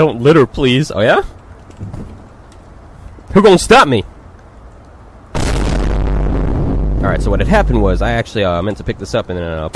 Don't litter, please. Oh, yeah? Who gonna stop me? Alright, so what had happened was I actually uh, meant to pick this up and then uh,